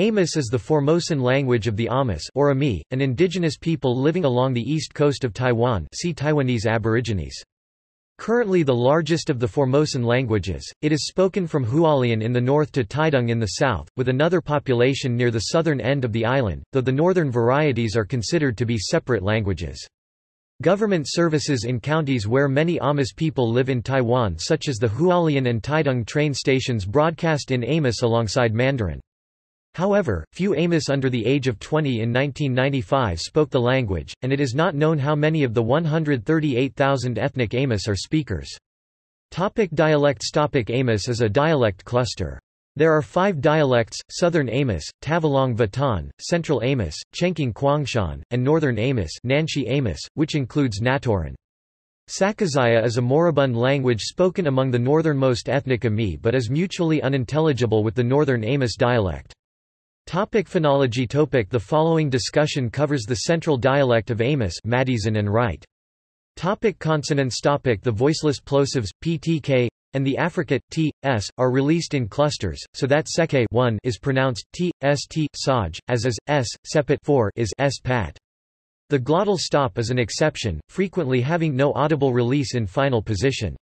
Amos is the Formosan language of the Amis or Ami, an indigenous people living along the east coast of Taiwan see Taiwanese Aborigines. Currently the largest of the Formosan languages, it is spoken from Hualien in the north to Taitung in the south, with another population near the southern end of the island, though the northern varieties are considered to be separate languages. Government services in counties where many Amis people live in Taiwan such as the Hualien and Taitung train stations broadcast in Amos alongside Mandarin. However, few Amos under the age of 20 in 1995 spoke the language, and it is not known how many of the 138,000 ethnic Amos are speakers. Topic dialects Topic Amos is a dialect cluster. There are five dialects, Southern Amos, Tavalong Vatan, Central Amos, Chenking Kwangshan, and Northern Amos, Nanshi Amos which includes Natoran. Sakizaya is a moribund language spoken among the northernmost ethnic Ami but is mutually unintelligible with the Northern Amos dialect. Topic phonology Topic The following discussion covers the central dialect of Amos Maddieson and Wright. Topic consonants Topic The voiceless plosives, ptk, and the affricate t, s, are released in clusters, so that seke 1 is pronounced t, st, saj, as is, s, sepet 4 is s pat. The glottal stop is an exception, frequently having no audible release in final position.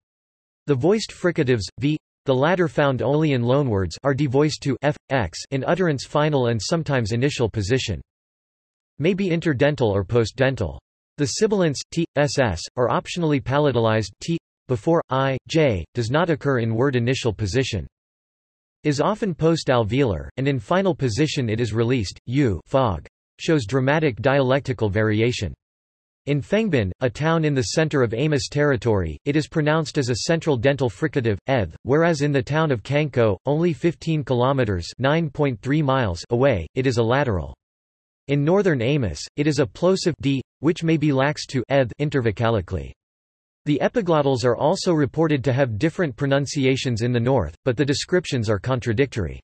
The voiced fricatives, v, the latter found only in loanwords are devoiced to f, x in utterance final and sometimes initial position. May be interdental or postdental. The sibilants t, ss, are optionally palatalized t, before i, j, does not occur in word initial position. Is often post-alveolar, and in final position it is released, u fog. Shows dramatic dialectical variation. In Fengbin, a town in the center of Amos territory, it is pronounced as a central dental fricative, eth, whereas in the town of Kanko, only 15 kilometers (9.3 miles) away, it is a lateral. In northern Amos, it is a plosive d, which may be lax to eth intervocalically. The epiglottals are also reported to have different pronunciations in the north, but the descriptions are contradictory.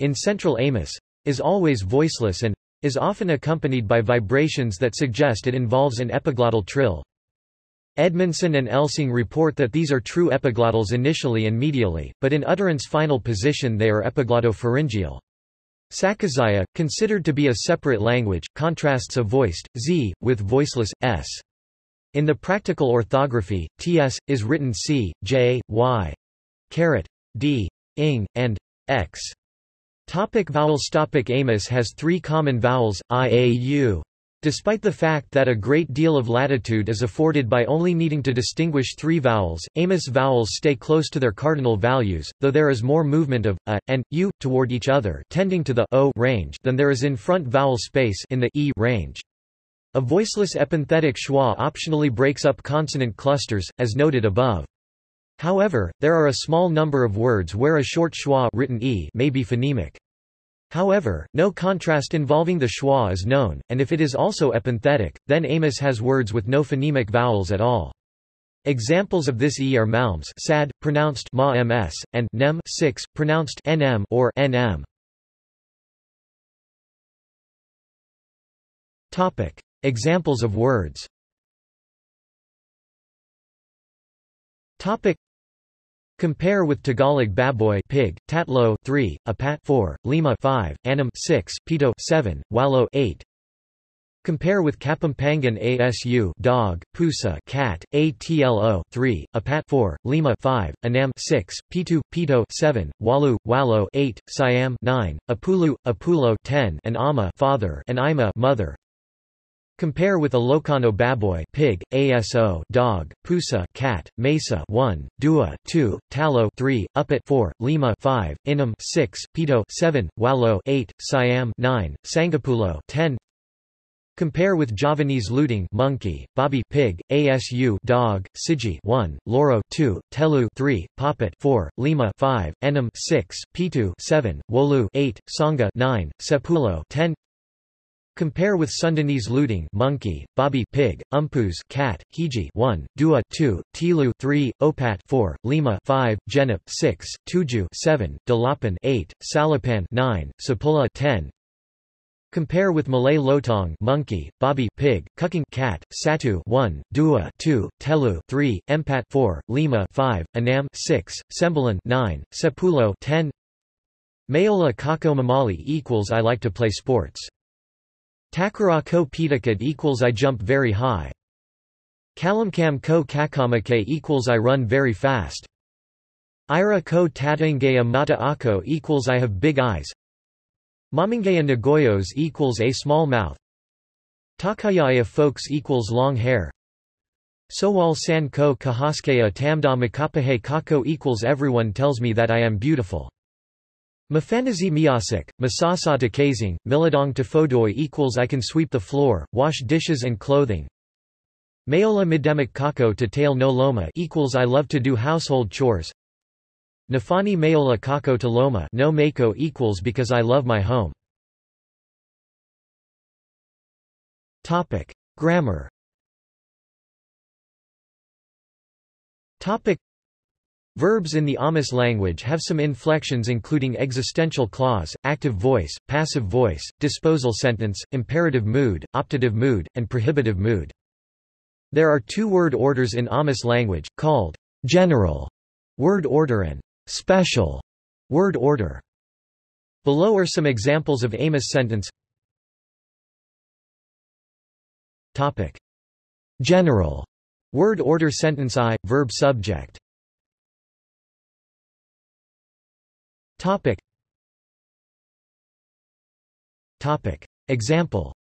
In central Amos, is always voiceless and is often accompanied by vibrations that suggest it involves an epiglottal trill. Edmondson and Esling report that these are true epiglottals initially and medially, but in utterance final position they are epiglottopharyngeal. Sakizaya, considered to be a separate language, contrasts a voiced, z, with voiceless, s. In the practical orthography, ts, is written c, j, y, caret, d, ing, and x. Topic vowels Topic Amos has three common vowels, i, a, u. Despite the fact that a great deal of latitude is afforded by only needing to distinguish three vowels, Amos vowels stay close to their cardinal values, though there is more movement of a and u toward each other, tending to the o range than there is in front vowel space in the e range. A voiceless epenthetic schwa optionally breaks up consonant clusters, as noted above. However, there are a small number of words where a short schwa written e may be phonemic. However, no contrast involving the schwa is known, and if it is also epenthetic, then Amos has words with no phonemic vowels at all. Examples of this e are malms sad, pronounced ma ms, and nem 6, pronounced nm or nm. Topic. Examples of words Topic Compare with Tagalog baboy pig, tatlo 3, apat 4, lima 5, anam 6, pito 7, walo 8. Compare with Kapampangan ASU dog, pusa cat, ATLO 3, apat 4, lima 5, anam 6, pitu, pito 7, walu, walo 8, siam 9, apulu, apulo 10, and ama father and ima mother. Compare with Ilocano baboy pig, ASO dog, pusa cat, mesa 1, dua 2, talo 3, upit 4, lima 5, inam 6, pito 7, walo 8, siam 9, sangapulo 10. Compare with Javanese luting monkey, bobby pig, asu dog, siji 1, loro 2, telu 3, poppet 4, lima 5, enam 6, pitu 7, wolu 8, sangha 9, sepulo 10. Compare with Sundanese looting monkey, bobby pig, umpus cat, hiji 1, dua 2, tilu 3, opat 4, lima 5, genep 6, tuju 7, dalapan 8, salapan 9, sapula 10. Compare with Malay lotong monkey, bobby pig, cucking cat, satu 1, dua 2, telu 3, empat 4, lima 5, anam 6, sembilan 9, sepulo 10. Mayola kako mamali equals I like to play sports. Takara ko pitakat equals I jump very high. Kalamkam ko kakamake equals I run very fast. Ira ko tatangaya mata ako equals I have big eyes. Mamangaya nagoyos equals a small mouth. Takayaya folks equals long hair. Sowal san ko kahaskeya tamda makapahe kako equals everyone tells me that I am beautiful. Mafanazi miyasik, masasata kazing, miladong tafodoi equals I can sweep the floor, wash dishes and clothing. Mayola midemic kako to tail no loma equals I love to do household chores. Nafani mayola kako to loma no mako equals because I love my home. Topic. Grammar Topic. Verbs in the Amis language have some inflections including existential clause, active voice, passive voice, disposal sentence, imperative mood, optative mood, and prohibitive mood. There are two word orders in Amis language, called general word order and special word order. Below are some examples of Amos sentence Topic. General Word order sentence I, verb subject. Topic. Topic. Example.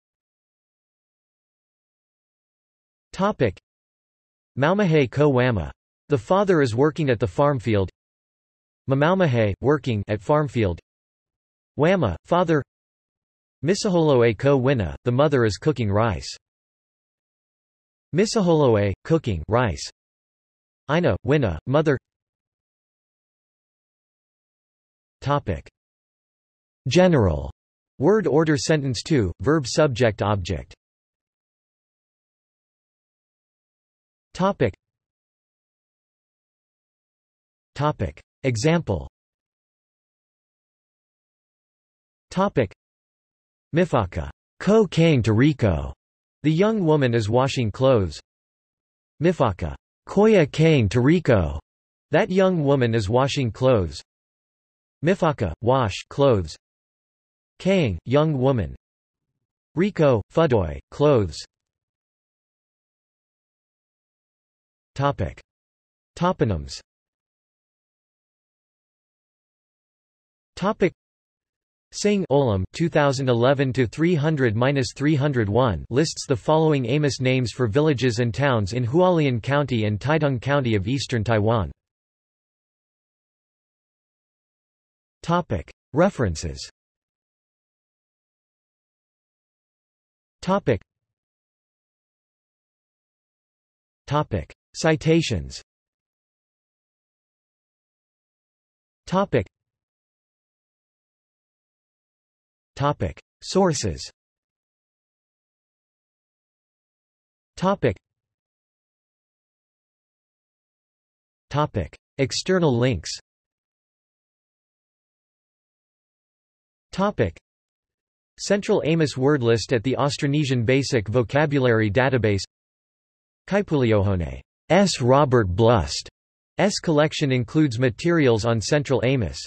Topic. Maumahe ko wama. The father is working at the farm field. Mamaumahe, working at farm field. Wama, father. Misaholoe ko wina, the mother is cooking rice. Misaholoe, cooking rice. Ina, Wina, mother Topic. General. Word order sentence 2, verb subject object. Topic. Topic. Example. Topic. Mifaka. Ko kang Rico. The young woman is washing clothes. Mifaka. Koya kang Tariko. That young woman is washing clothes. Mifaka, wash clothes. Kang, young woman. Rico, fudoy, clothes. Topic. Toponyms Topic. Singh Olam 2011 to 300-301 lists the following Amos names for villages and towns in Hualien County and Taitung County of eastern Taiwan. Topic. References. Topic. Topic. Citations. Topic. Topic. Sources. Topic. Topic. External links Central Amos word list at the Austronesian Basic Vocabulary Database. S. Robert Blust. S collection includes materials on Central Amos